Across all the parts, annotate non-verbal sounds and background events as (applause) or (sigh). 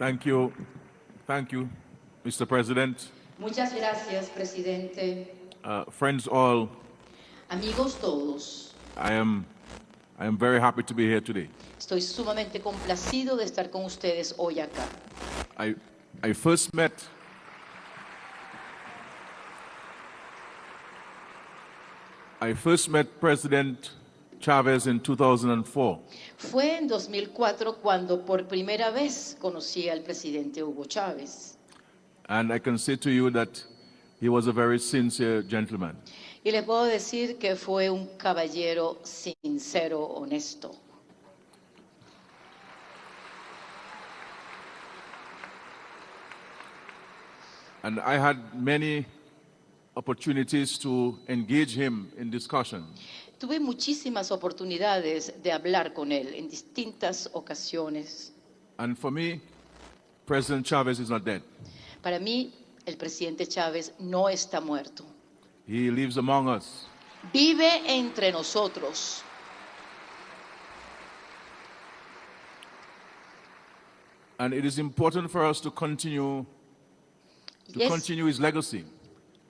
Thank you. Thank you, Mr. President. Muchas gracias, presidente. Uh, friends all, Amigos todos, I am, I am very happy to be here today. estoy sumamente complacido de estar con ustedes hoy acá. I, I first met I first met President Chavez in 2004. Fue en 2004 cuando por primera vez conocí al presidente Hugo Chávez. And I can say to you that he was a very sincere gentleman. Y les puedo decir que fue un caballero sincero, honesto. And I had many opportunities to engage him in discussion. Tuve muchísimas oportunidades de hablar con él en distintas ocasiones. And for me, President Chavez is not dead. Para mí, el presidente Chávez no está muerto. He lives among us. Vive entre nosotros. And it is important for us to continue to es, continue his legacy.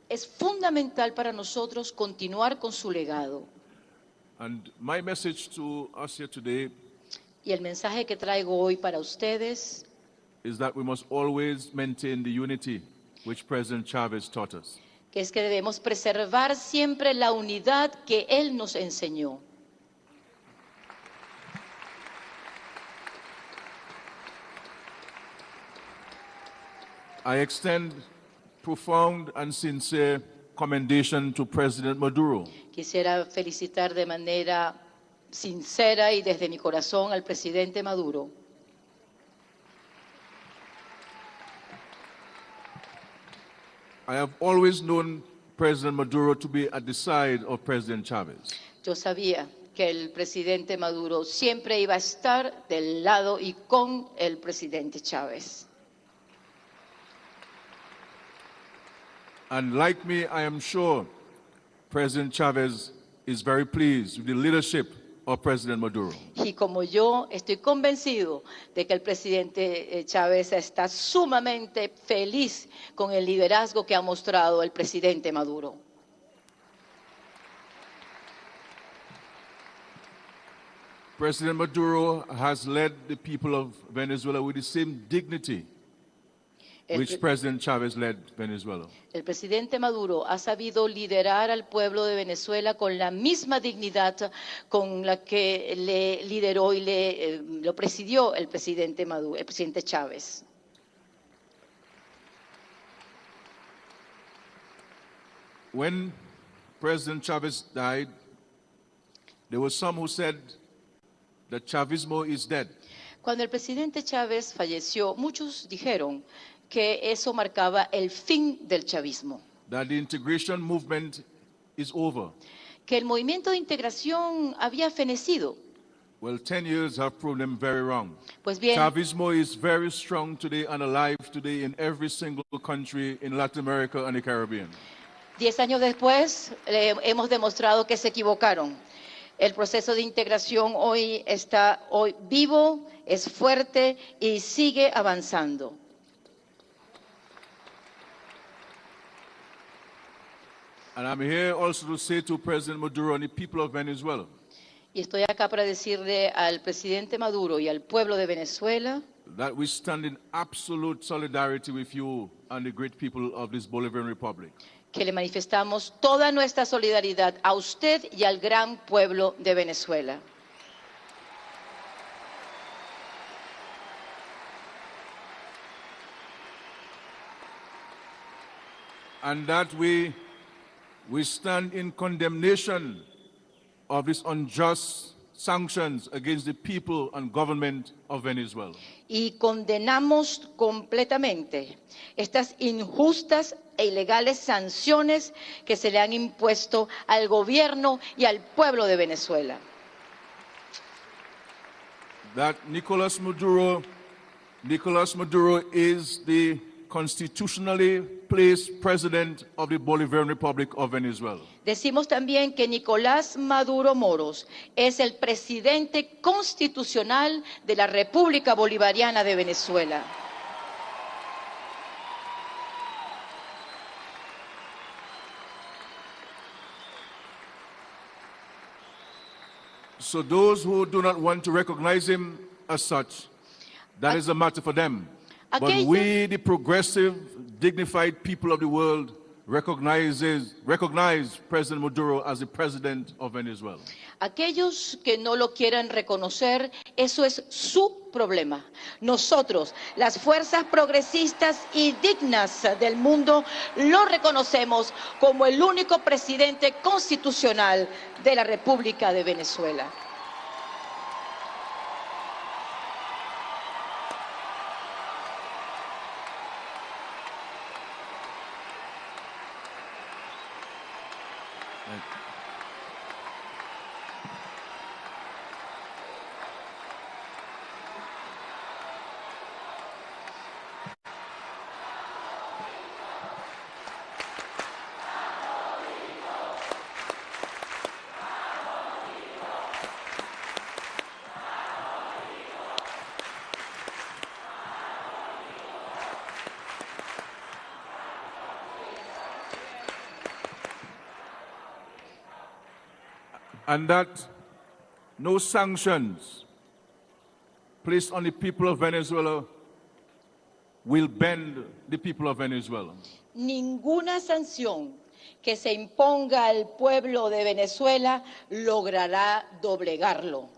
es fundamental para nosotros continuar con su legado. And my message to us here today Y el mensaje que traigo hoy para ustedes is that we must always maintain the unity which President Chavez taught us. que es que debemos preservar siempre la unidad que él nos enseñó. I extend profound and sincere commendation to President Maduro Quisiera felicitar de manera sincera y desde mi corazón al presidente Maduro. I have always known President Maduro to be at the side of President Chavez. Yo sabía que el presidente Maduro siempre iba a estar del lado y con el presidente Chávez. And like me, I am sure President Chavez is very pleased with the leadership of President Maduro. Y como yo estoy convencido de que el presidente eh, Chávez está sumamente feliz con el liderazgo que ha mostrado el presidente Maduro. President Maduro has led the people of Venezuela with the same dignity which pre- President Chavez led Venezuela. el presidente Maduro ha sabido liderar al pueblo de Venezuela con la misma dignidad con la que le lideró y le, eh, lo presidió el presidente Maduro, el presidente Chávez. When President Chavez died, there were some who said that Chavismo is dead. Cuando el presidente Chávez falleció, muchos dijeron que eso marcaba el fin del chavismo, that the integration movement is over. que el movimiento de integración había fenecido. Well, 10 years have proven them very wrong. Pues bien, Chavismo is very strong today and alive today in every single country in Latin America and the Caribbean. diez años después eh, hemos demostrado que se equivocaron. El proceso de integración hoy está hoy vivo, es fuerte y sigue avanzando. And I'm here also to say to President Maduro and the people of Venezuela Y estoy acá para decirle al presidente Maduro y al pueblo de Venezuela that we stand in absolute solidarity with you and the great people of this Bolivarian Republic. que le manifestamos toda nuestra solidaridad a usted y al gran pueblo de Venezuela. And that we, we stand in condemnation of these unjust sanctions against the people and government of Venezuela. Y condenamos completamente estas injustas e ilegales sanciones que se le han impuesto al gobierno y al pueblo de Venezuela. that Nicolas Maduro, Nicolas Maduro is the constitutionally placed president of the Bolivarian Republic of Venezuela. Decimos también que Nicolás Maduro Moros es el presidente constitucional de la República Bolivariana de Venezuela. So those who do not want to recognize him as such, that ah. is a matter for them. But we, the progressive, dignified people of the world, recognizes, recognize President Maduro as the president of Venezuela. Aquellos que no lo quieran reconocer, eso es su problema. Nosotros, las fuerzas progresistas y dignas del mundo, lo reconocemos como el único presidente constitucional de la República de Venezuela. And that no sanctions placed on the people of Venezuela will bend the people of Venezuela. Ninguna sanción que se imponga al pueblo de Venezuela logrará doblegarlo.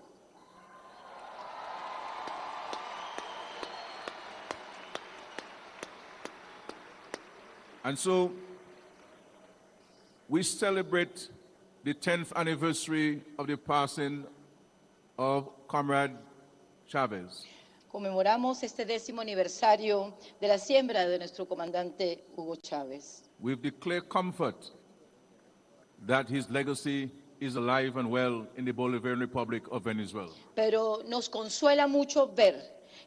And so we celebrate the 10th anniversary of the passing of Comrade Chavez. Conmemoramos este décimo aniversario de la siembra de nuestro comandante Hugo Chávez. We've declared comfort that his legacy is alive and well in the Bolivarian Republic of Venezuela. Pero nos consuela mucho ver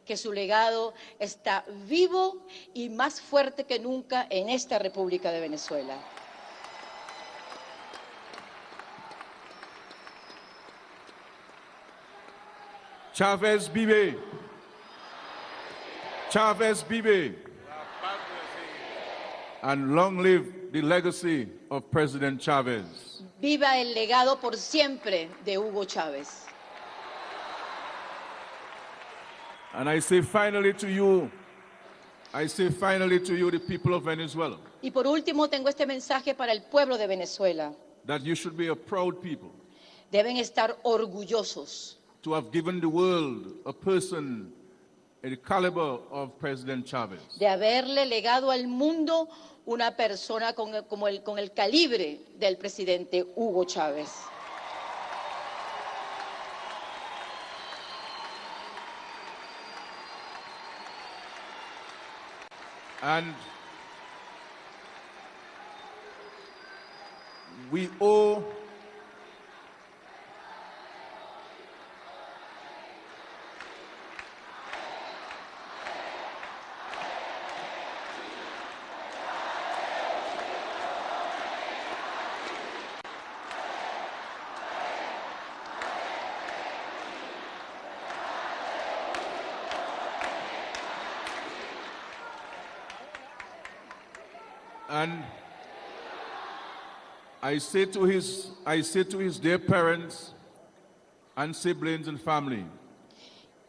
que su legado está vivo y más fuerte que nunca en esta República de Venezuela. Chavez vive. Chavez vive. And long live the legacy of President Chavez. Viva el legado por siempre de Hugo Chávez. And I say finally to you, I say finally to you, the people of Venezuela, Y por último, tengo este mensaje para el pueblo de Venezuela. that you should be a proud people Deben estar orgullosos to have given the world a person the caliber of President Chavez. de haberle legado al mundo una persona con el, como el, con el calibre del presidente Hugo Chávez. And we owe And I say to his, I say to his dear parents and siblings and family,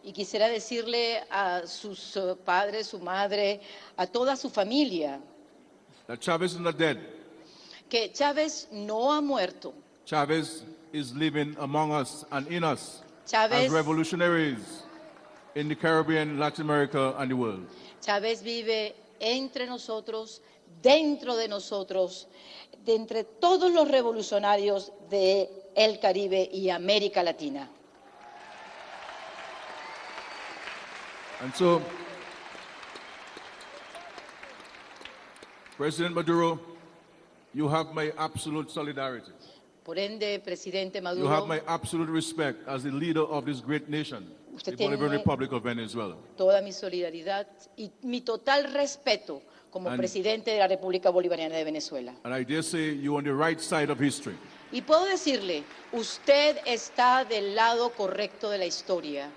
Y quisiera decirle a sus eh, padres, su madre, a toda su familia, that Chavez is not dead. que Chávez no ha muerto. Chavez is living among us and in us Chávez, as revolutionaries in the Caribbean, Latin America, and the world. Chávez vive entre nosotros, dentro de nosotros, de entre todos los revolucionarios de el Caribe y América Latina. And so, President Maduro, you have my absolute solidarity. Por ende, presidente You Maduro, have my absolute respect as the leader of this great nation, Usted tiene- Republic of Venezuela. toda mi solidaridad y mi total respeto como And- presidente de la República Bolivariana de Venezuela. And I dare say you're on the right side of history. Y puedo decirle, usted está del lado correcto de la historia.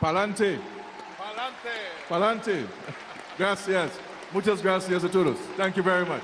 Palante. Palante. (laughs) Gracias. Muchas gracias a todos. Thank you very much.